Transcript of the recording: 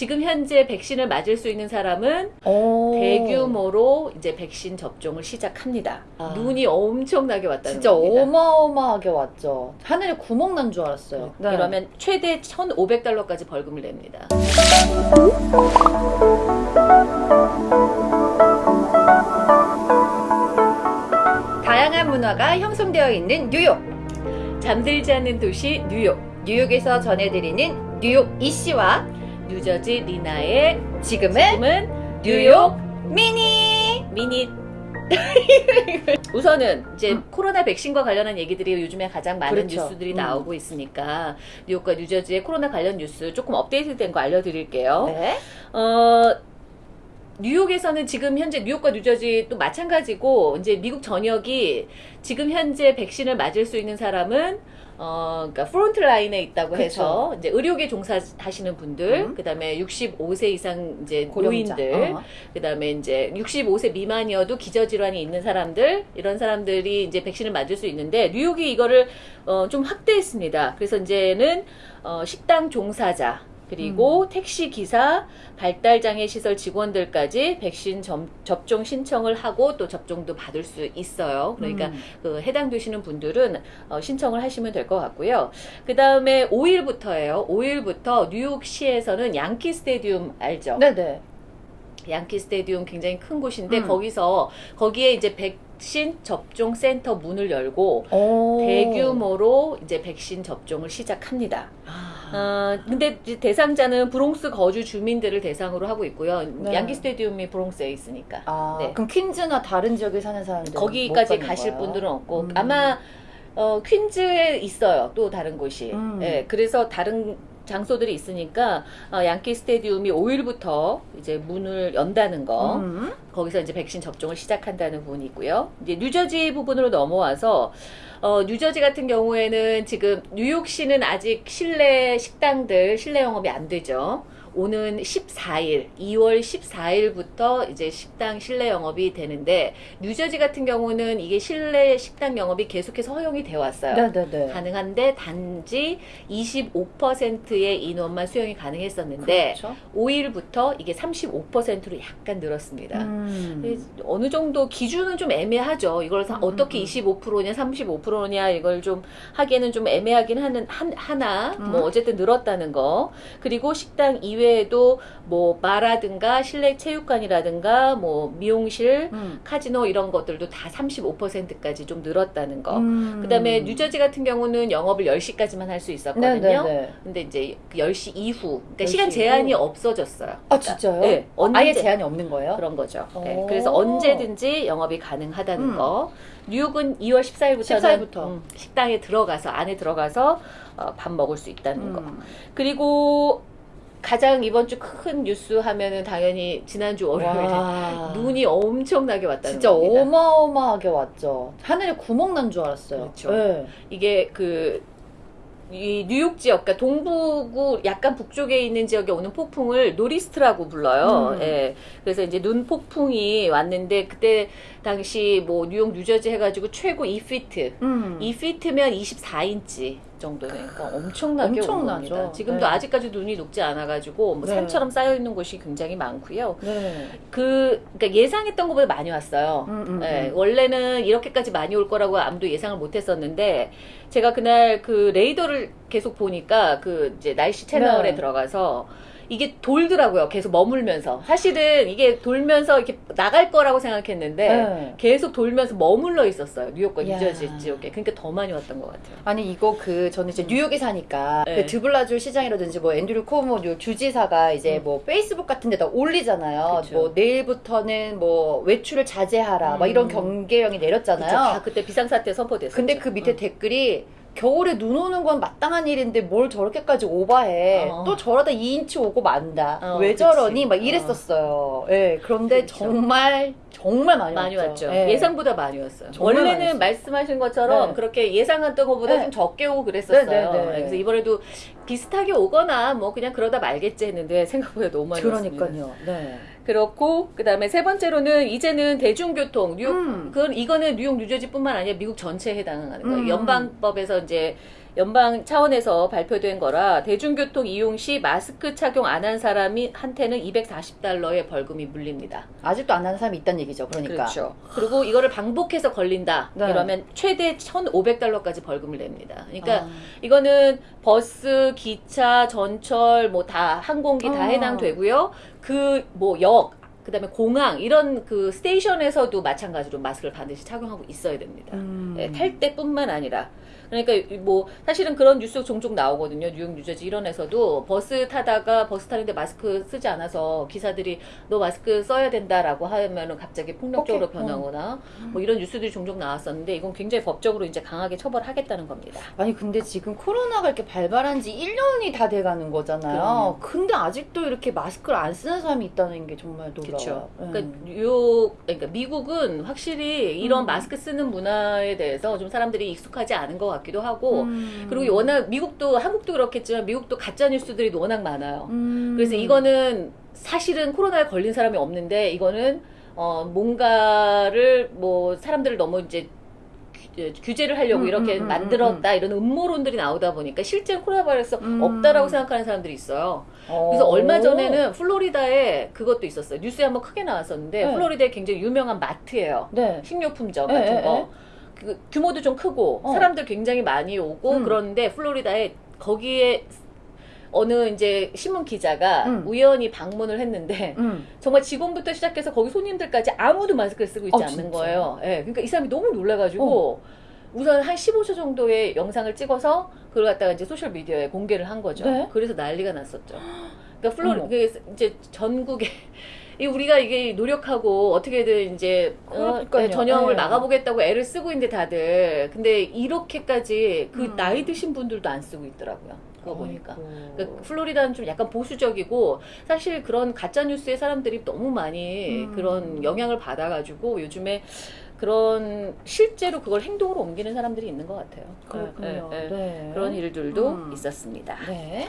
지금 현재 백신을 맞을 수 있는 사람은 오. 대규모로 이제 백신 접종을 시작합니다. 아. 눈이 엄청나게 왔다는 진짜 겁니다. 어마어마하게 왔죠. 하늘에 구멍 난 줄 알았어요. 네. 이러면 최대 1,500달러까지 벌금을 냅니다. 다양한 문화가 형성되어 있는 뉴욕. 잠들지 않는 도시 뉴욕. 뉴욕에서 전해드리는 뉴욕 이씨와 뉴저지 리나의 지금은 지금은 뉴욕 미니. 미니 우선은 이제 음. 코로나 백신과 관련한 얘기들이 요즘에 가장 많은 그렇죠. 뉴스들이 음. 나오고 있으니까 뉴욕과 뉴저지의 코로나 관련 뉴스 조금 업데이트된 거 알려드릴게요. 네. 어, 뉴욕에서는 지금 현재 뉴욕과 뉴저지 또 마찬가지고 이제 미국 전역이 지금 현재 백신을 맞을 수 있는 사람은 어, 그러니까 front line에 있다고 그쵸. 해서 이제 의료계 종사하시는 분들, 음. 그다음에 65세 이상 이제 고령자. 노인들, 어. 그다음에 이제 65세 미만이어도 기저 질환이 있는 사람들 이런 사람들이 이제 백신을 맞을 수 있는데 뉴욕이 이거를 어, 좀 확대했습니다. 그래서 이제는 어, 식당 종사자 그리고 택시 기사, 발달 장애 시설 직원들까지 백신 점- 접종 신청을 하고 또 접종도 받을 수 있어요. 그러니까 음. 그 해당되시는 분들은 어, 신청을 하시면 될 것 같고요. 그 다음에 5일부터예요. 5일부터 뉴욕시에서는 양키 스테디움 알죠? 네네. 양키 스테디움 굉장히 큰 곳인데 음. 거기서 거기에 이제 백신 접종 센터 문을 열고 오. 대규모로 이제 백신 접종을 시작합니다. 아. 어, 근데 대상자는 브롱스 거주 주민들을 대상으로 하고 있고요. 네. 양키 스테디움이 브롱스에 있으니까. 아, 네. 그럼 퀸즈나 다른 지역에 사는 사람들 거기까지 가실 분들은 없고 음. 아마 어, 퀸즈에 있어요. 또 다른 곳이. 음. 예, 그래서 다른 장소들이 있으니까 어, 양키 스테디움이 5일부터 이제 문을 연다는 거. 음. 거기서 이제 백신 접종을 시작한다는 부분이 있고요. 이제 뉴저지 부분으로 넘어와서 어, 뉴저지 같은 경우에는 지금 뉴욕시는 아직 실내 식당들 실내 영업이 안 되죠. 오는 14일, 2월 14일부터 이제 식당 실내 영업이 되는데 뉴저지 같은 경우는 이게 실내 식당 영업이 계속해서 허용이 돼 왔어요. 네네네. 가능한데 단지 25%의 인원만 수용이 가능했었는데 그렇죠. 5일부터 이게 35%로 약간 늘었습니다. 음. 어느 정도 기준은 좀 애매하죠. 이걸 사- 음, 어떻게 음, 25%냐 35%냐 이걸 좀 하기에는 좀 애매하긴 하는 한, 하나 음. 뭐 어쨌든 늘었다는 거 그리고 식당 이외 에도 뭐 바라든가 실내 체육관이라든가 뭐 미용실 음. 카지노 이런 것들도 다 35%까지 좀 늘었다는 거. 음. 그다음에 뉴저지 같은 경우는 영업을 10시까지만 할 수 있었거든요. 네네네. 근데 이제 그 10시 이후 그러니까 10시 시간 제한이 이후? 없어졌어요. 아 진짜요? 네, 언제- 아예 제한이 없는 거예요? 그런 거죠. 네, 오. 그래서 언제든지 영업이 가능하다는 음. 거. 뉴욕은 2월 14일부터는 14일부터. 식당에 들어가서 안에 들어가서 어, 밥 먹을 수 있다는 거. 음. 그리고 가장 이번 주 큰 뉴스 하면은 당연히 지난주 월요일에 와. 눈이 엄청나게 왔다는 진짜 겁니다. 어마어마하게 왔죠. 하늘에 구멍 난 줄 알았어요. 그렇죠. 네. 이게 그, 이 뉴욕 지역, 그러니까 동부 그 약간 북쪽에 있는 지역에 오는 폭풍을 nor'easter라고 불러요. 음. 예. 그래서 이제 눈 폭풍이 왔는데 그때 당시 뭐 뉴욕 뉴저지 해가지고 최고 2피트. 음. 2피트면 24인치 정도는 그러니까 엄청나게 온 엄청나죠. 겁니다. 지금도 네. 아직까지 눈이 녹지 않아가지고 뭐 네. 산처럼 쌓여 있는 곳이 굉장히 많고요. 네. 그 그러니까 예상했던 것보다 많이 왔어요. 음, 음, 예, 음. 원래는 이렇게까지 많이 올 거라고 아무도 예상을 못 했었는데, 제가 그날 그 레이더를 계속 보니까 그 이제 날씨 채널에 네. 들어가서 이게 돌더라고요. 계속 머물면서. 사실은 이게 돌면서 이렇게 나갈 거라고 생각했는데, 네. 계속 돌면서 머물러 있었어요. 뉴욕과 야. 뉴저지 지역에. 그러니까 더 많이 왔던 것 같아요. 아니 이거 그 저는 이제 뉴욕에 사니까 네. 그 드블라주 시장이라든지 뭐 앤드류 코모 뉴욕 주지사가 이제 음. 뭐 페이스북 같은 데다 올리잖아요. 그쵸. 뭐 내일부터는 뭐 외출을 자제하라 막 음. 이런 경계령이 그쵸? 내렸잖아요. 다 그때 비상사태 선포됐었죠. 근데 그 밑에 음. 댓글이 겨울에 눈 오는 건 마땅한 일인데 뭘 저렇게까지 오바해. 어. 또 저러다 2인치 오고 만다. 어, 왜 그치. 저러니? 막 어. 이랬었어요. 예. 그런데 그렇죠. 정말 정말 많이, 많이 왔죠. 왔죠. 예. 예. 상보다 많이 왔어요. 원래는. 말씀하신 것처럼 네. 그렇게 예상했던 것보다 네. 좀 적게 오고 그랬었어요. 네, 네, 네. 그래서 이번에도 비슷하게 오거나 뭐 그냥 그러다 말겠지 했는데 생각보다 너무 많이 왔습니다. 그러니까요. 네. 그렇고 그다음에 세 번째로는 이제는 대중교통 뉴욕 음. 그건 이거는 뉴욕 뉴저지뿐만 아니라 미국 전체에 해당하는 거예요. 음. 연방법에서 이제 연방 차원에서 발표된 거라 대중교통 이용 시 마스크 착용 안 한 사람이 한테는 240달러의 벌금이 물립니다. 아직도 안 하는 사람이 있다는 얘기죠. 그러니까. 그렇죠. 그리고 이거를 반복해서 걸린다. 네. 이러면 최대 1,500달러까지 벌금을 냅니다. 그러니까 아. 이거는 버스, 기차, 전철 뭐 다 항공기 다 아. 해당되고요. 그 뭐 역, 그 다음에 공항 이런 그 스테이션에서도 마찬가지로 마스크를 반드시 착용하고 있어야 됩니다. 음. 예, 탈 때뿐만 아니라 그러니까 이- 뭐 사실은 그런 뉴스 종종 나오거든요. 뉴욕, 뉴저지 이런 에서도 버스 타다가 버스 타는데 마스크 쓰지 않아서 기사들이 너 마스크 써야 된다라고 하면은 갑자기 폭력적으로 오케이. 변하거나 뭐 이런 뉴스들이 종종 나왔었는데 이건 굉장히 법적으로 이제 강하게 처벌하겠다는 겁니다. 아니 근데 지금 코로나가 이렇게 발발한 지 1년이 다 돼가는 거잖아요. 근데 아직도 이렇게 마스크를 안 쓰는 사람이 있다는 게 정말 놀라워요. 음. 그러니까 뉴욕, 그러니까 미국은 확실히 이런 음. 마스크 쓰는 문화에 대해서 좀 사람들이 익숙하지 않은 것 같 기도 하고 음. 그리고 워낙 미국도 한국도 그렇겠지만 미국도 가짜 뉴스들이 워낙 많아요. 음. 그래서 이거는 사실은 코로나에 걸린 사람이 없는데 이거는 어 뭔가를 뭐 사람들을 너무 이제 규- 규제를 하려고 음, 이렇게 음, 음, 만들었다 이런 음모론들이 나오다 보니까 실제 코로나 바이러스 음. 없다라고 생각하는 사람들이 있어요. 어. 그래서 얼마 전에는 플로리다에 그것도 있었어요. 뉴스에 한번 크게 나왔었는데 네. 플로리다에 굉장히 유명한 마트예요. 네. 식료품점 네, 같은 네, 거. 네. 그 규모도 좀 크고 어. 사람들 굉장히 많이 오고 음. 그런데 플로리다에 거기에 어느 이제 신문 기자가 음. 우연히 방문을 했는데 음. 정말 직원부터 시작해서 거기 손님들까지 아무도 마스크를 쓰고 있지 어, 않는? 거예요. 예. 그러니까 이 사람이 너무 놀라가지고 우선 한 15초 정도의 영상을 찍어서 그걸 갖다가 이제 소셜 미디어에 공개를 한 거죠. 네. 그래서 난리가 났었죠. 그러니까 플로리 어머. 그 이제 전국에 이 우리가 이게 노력하고 어떻게든 이제 어, 그러니까요. 전염을 네. 막아보겠다고 애를 쓰고 있는데 다들 근데 이렇게까지 그 음. 나이 드신 분들도 안 쓰고 있더라고요. 그거 보니까. 아이고. 그러니까 플로리다는 좀 약간 보수적이고 사실 그런 가짜 뉴스에 사람들이 너무 많이 음. 그런 영향을 받아가지고 요즘에 그런 실제로 그걸 행동으로 옮기는 사람들이 있는 것 같아요. 그렇군요. 예. 네. 그런 일들도 음. 있었습니다. 네.